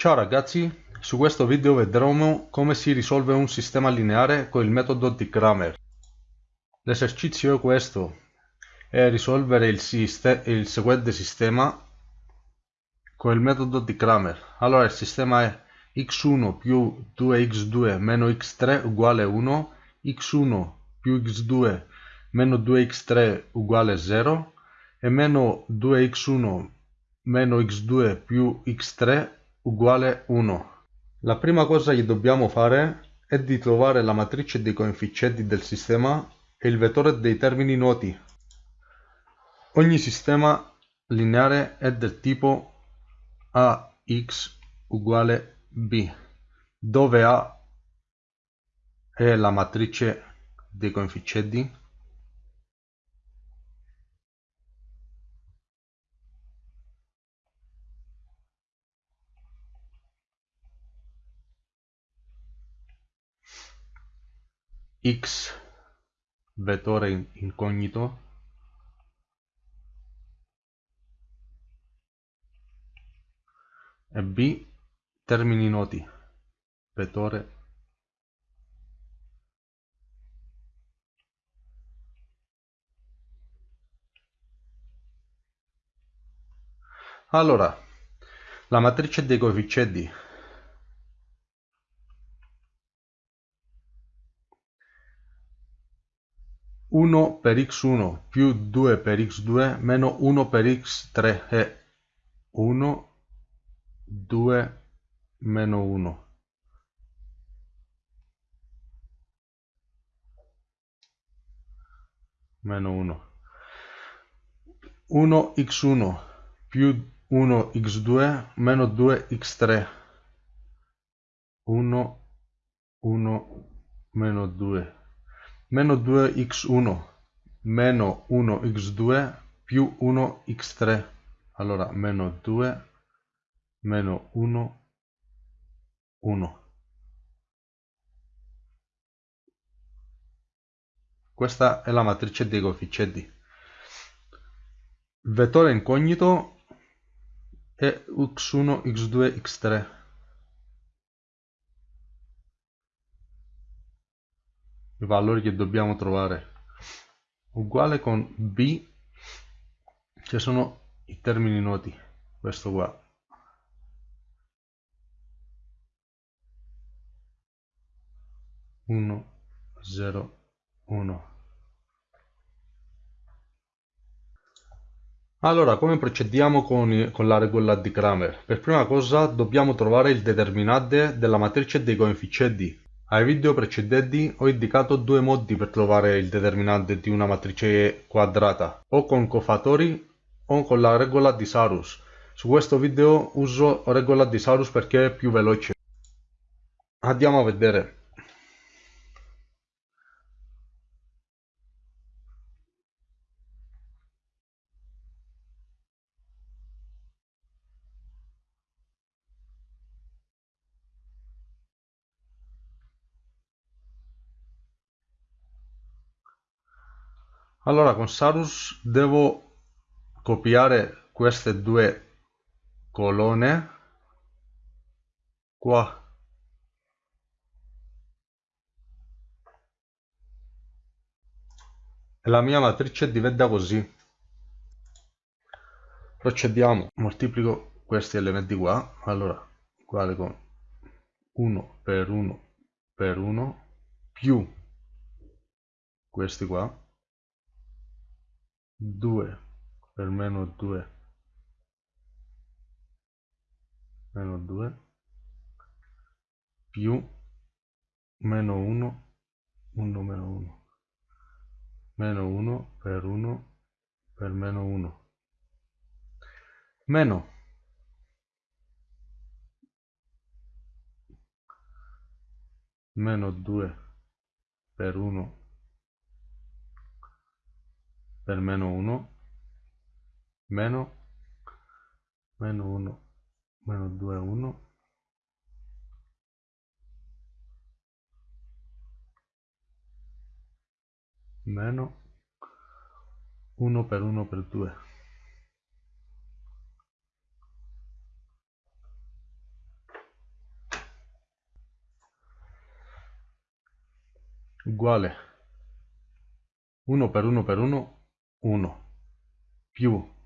Ciao ragazzi, su questo video vedremo come si risolve un sistema lineare con il metodo di Kramer. L'esercizio è questo, è risolvere il, il, seguente sistema con il metodo di Kramer. Allora il sistema è x1 più 2x2 meno x3 uguale 1, x1 più x2 meno 2x3 uguale 0 e meno 2x1 meno x2 più x3 uguale 1. La prima cosa che dobbiamo fare è di trovare la matrice dei coefficienti del sistema e il vettore dei termini noti. Ogni sistema lineare è del tipo ax uguale b, dove A è la matrice dei coefficienti x vettore incognito. E b termini noti. Vettore. Allora la matrice dei coefficienti 1 per x1 più 2 per x2 meno 1 per x3 è 1, 2, meno 1. Meno 1. 1 x1 più 1 x2 meno 2 x3. 1, 1, meno 2 meno 2x1 meno 1x2 più 1x3 allora meno 2 meno 1 1 questa è la matrice dei coefficienti. Vettore incognito è x1 x2 x3 valori che dobbiamo trovare uguale con b che sono i termini noti questo qua uno zero uno Allora, come procediamo con, con, la regola di Kramer? Per prima cosa dobbiamo trovare il determinante della matrice dei coefficienti. Ai video precedenti ho indicato due modi per trovare il determinante di una matrice quadrata, o con cofatori o con la regola di Sarus. Su questo video uso regola di Sarus perché è più veloce. Andiamo a vedere. Allora con Sarus devo copiare queste due colonne. Qua. E la mia matrice diventa così. Procediamo. Moltiplico questi elementi qua. Allora uguale con 1 per 1 per 1 più questi qua 2 per meno 2 meno 2 più meno 1 1 meno 1 meno 1 per 1 per meno 1 meno. Meno 2 per 1 per meno 1 meno meno 1 meno 2 1 meno 1 per 1 per 2 uguale. 1 per 1 per 1 1 più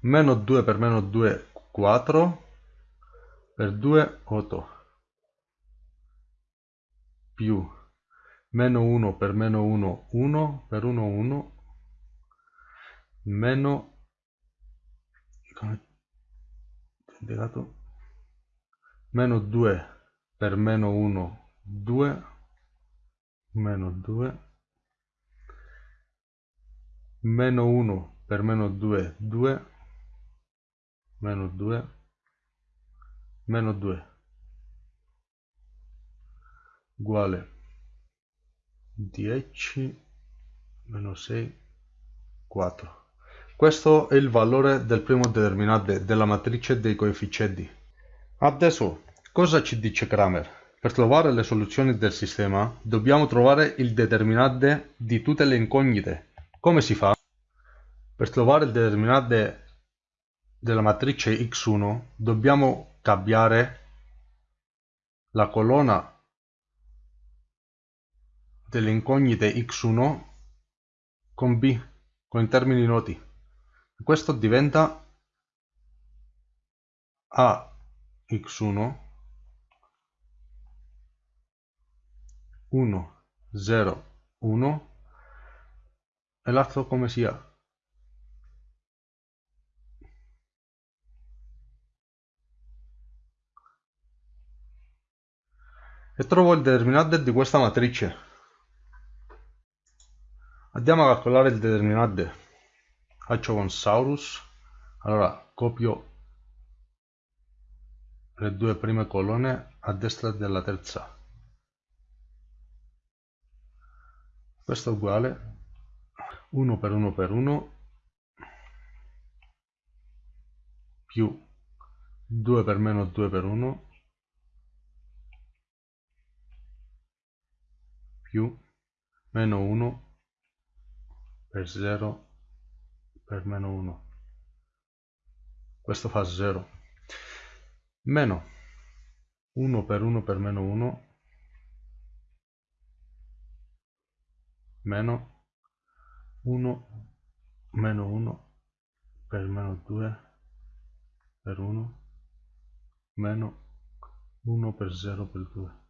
meno 2 per meno 2 4 per 2 8 più meno 1 per meno 1 1 per 1 1 meno meno 2 per meno 1 2 meno 2 meno 1 per meno 2 2 meno 2 meno 2 uguale 10 meno 6 4 questo è il valore del primo determinante della matrice dei coefficienti. Adesso, cosa ci dice Kramer? Per trovare le soluzioni del sistema, dobbiamo trovare il determinante di tutte le incognite. Come si fa? Per trovare il determinante della matrice x1, dobbiamo cambiare la colonna delle incognite x1 con b, con termini noti. Questo diventa ax1 1 0 1 e l'altro come sia e trovo il determinante di questa matrice. Andiamo a calcolare il determinante. Faccio con Saurus. Allora copio le due prime colonne a destra della terza. Questo è uguale. 1 per 1 per 1 più 2 per meno 2 per 1 più meno 1 per 0 per meno 1 questo fa 0 meno 1 per 1 per meno 1 meno 1 meno 1 per meno 2 per 1 meno 1 per 0 per 2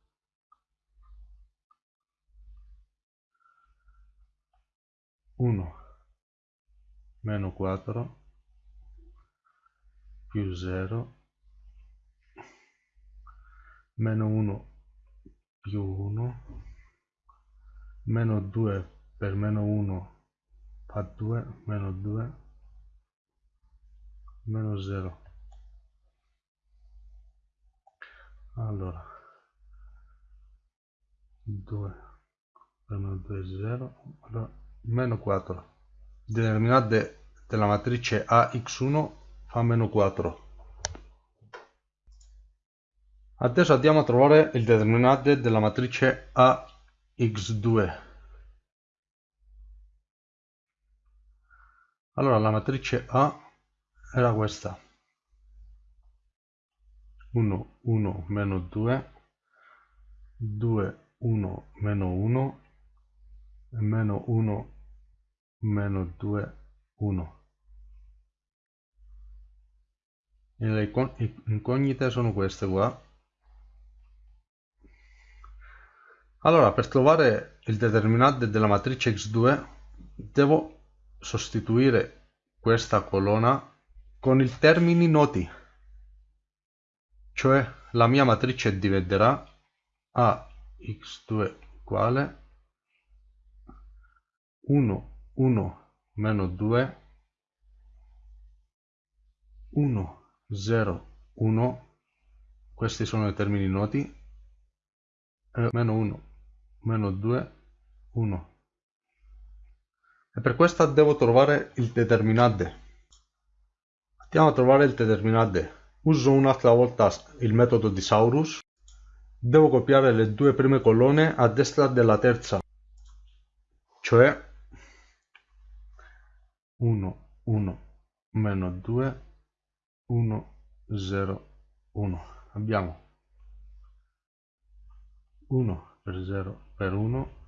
1 meno 4 più 0 meno 1 più 1 meno 2 per meno 1 fa 2 meno 2 meno 0 allora. 2 per meno 2 0 allora, meno 4 determinante della matrice AX1 fa meno 4. Adesso andiamo a trovare il determinante della matrice AX2. Allora la matrice A era questa. 1, 1, meno 2, 2, 1, meno 1, e meno 1, meno 2 1 e le incognite sono queste qua. Allora per trovare il determinante della matrice x2 devo sostituire questa colonna con i termini noti. Cioè la mia matrice diventerà a x2 uguale 1 1 meno 2 1 0 1 questi sono i termini noti. E meno 1 meno 2 1 e per questo devo trovare il determinante. Andiamo a trovare il determinante. Uso un'altra volta il metodo di Saurus. Devo copiare le due prime colonne a destra della terza cioè 1 1 meno 2 1 0 1 abbiamo 1 per 0 per 1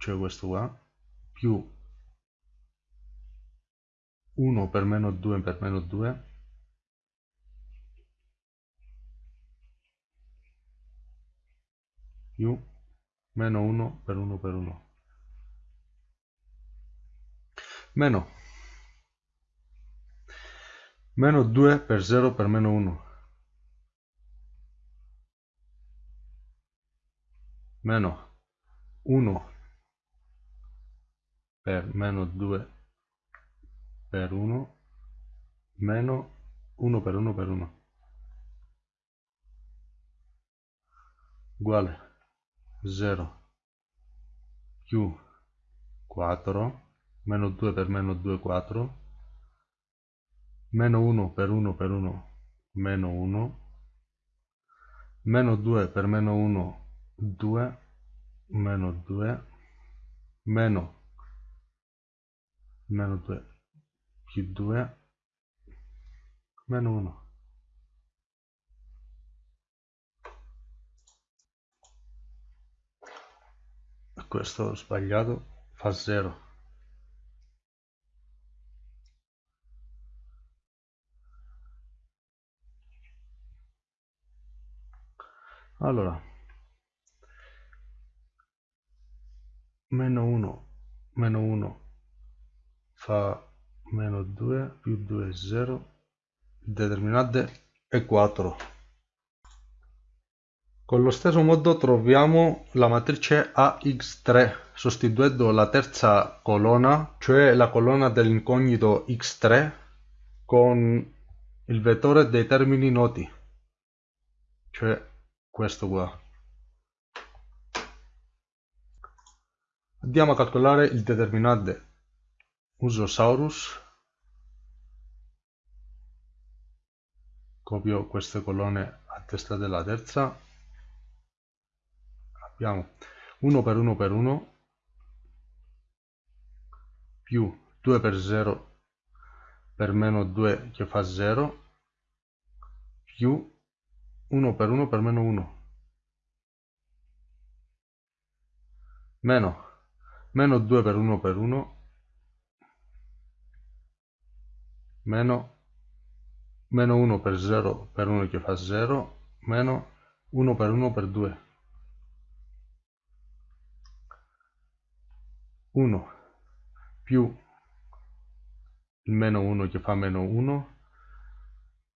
cioè questo qua, più 1 per meno 2 per meno 2, più meno 1 per 1 per 1 meno meno 2 per 0 per meno 1 meno 1 per meno 2 per 1 meno 1 per 1 per 1 uguale 0 più 4 meno 2 per meno 2 4 meno 1 per 1 per 1 meno 1 meno 2 per meno 1 2 meno 2 meno meno 2 più 2 meno 1 questo sbagliato fa 0 allora. Meno 1 meno 1 fa meno 2 più 2 è 0 determinante è 4 con lo stesso modo troviamo la matrice AX3 sostituendo la terza colonna cioè la colonna dell'incognito X3 con il vettore dei termini noti cioè questo qua. Andiamo a calcolare il determinante uso Saurus copio queste colonne a testa della terza. Abbiamo 1 per 1 per 1 più 2 per 0 per meno 2 che fa 0 più 1 per 1 per meno 1 meno. Meno 2 per 1 per 1 meno. Meno 1 per 0 per 1 che fa 0 meno 1 per 1 per 2 1 più il meno 1 che fa meno 1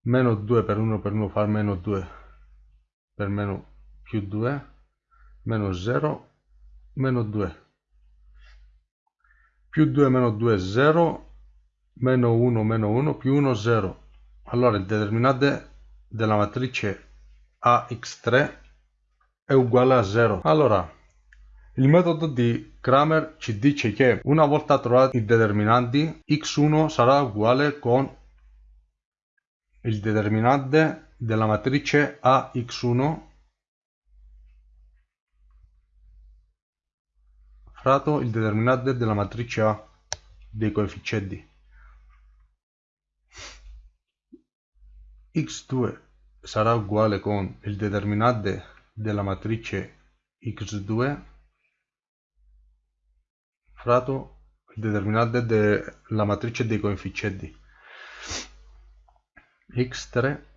meno 2 per 1 per 1 fa meno 2 per meno più 2 meno 0 meno 2 più 2 meno 2 0 meno 1 meno 1 più 1 0 allora il determinante della matrice ax3 è uguale a 0 allora il metodo di Kramer ci dice che una volta trovati i determinanti x1 sarà uguale con il determinante della matrice AX1 fratto il determinante della matrice A dei coefficienti. x2 sarà uguale con il determinante della matrice x2 fratto il determinante della matrice dei coefficienti x3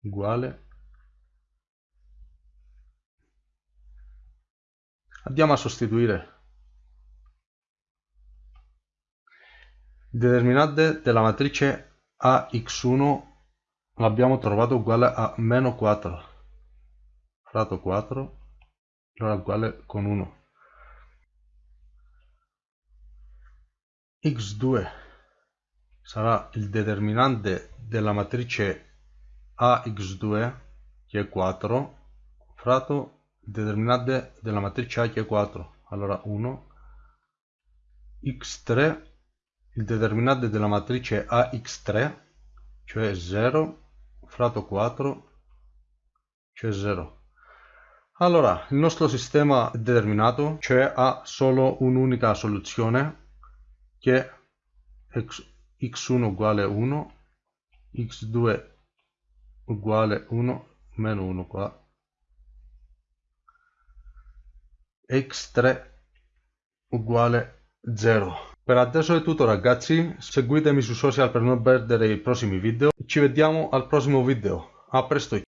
uguale. Andiamo a sostituire il determinante della matrice ax1 l'abbiamo trovato uguale a meno 4 fratto 4 allora uguale con 1 x2 sarà il determinante della matrice ax2 che è 4 fratto determinante della matrice A che è 4 allora 1 x3 il determinante della matrice ax3 cioè 0 fratto 4 cioè 0 allora il nostro sistema è determinato cioè ha solo un'unica soluzione che è x1 uguale 1 x2 uguale 1 meno 1 qua x3 uguale 0. Per adesso è tutto ragazzi, seguitemi su social per non perdere i prossimi video. Ci vediamo al prossimo video. A presto!